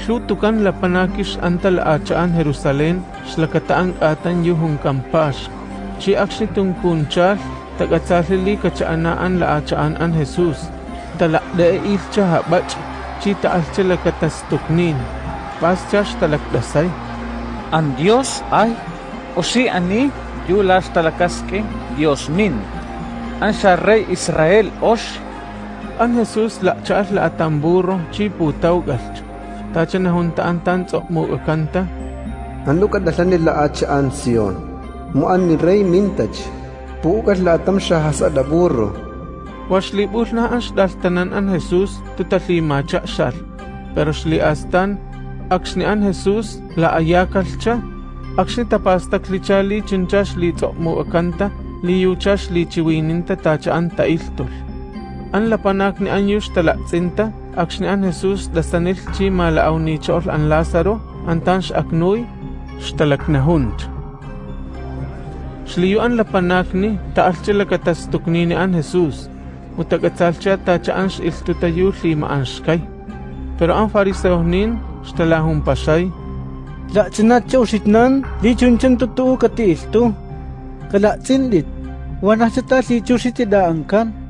Syutukan la panakis anta la achaan Jerusalén, slakataang atan yuhong kampas. Chi aksi tungkunchal, tagatsalili kacaanaan la achaan an Jesus. Talakda e ilcha habach, chi taalcha la katastuknin. Paschash talakdasay. Ang Diyos ay, o si ani, yulas talakaske, Diyos min. Ang siya rey Israel, osh, An Jesus la chaal la atamburo, chi putaw galch. tachana juntaan tan mu'ukanta anlukat dahlani la ach an sion mu'anni rey mintach pu'ukat la atamsha hasa daburro washli bulna ash daltanan an Jesus tutali macha shal pero shli astan akshni an Jesus la ayakalcha akshni tapastak lichali chinchash li mu'ukanta li yuchash li chiwininta tacha an ta'iltul an lapanak ni an yush talatzinta Akshnean Jesus da sanil chi malaaw ni Chol an Lazaro antans aknoy shtalak na hunt. Shliyuan la panakni taal chila katas tukni ni an Jesus mutagatsal chia ta cha ans iltutayu li maanskay. Pero ang fariseo nin shtalahun pasay. La chena chau shitnan li chun tutu kati iltu. Kala chindit wanasita li chusiti daangkan. ang.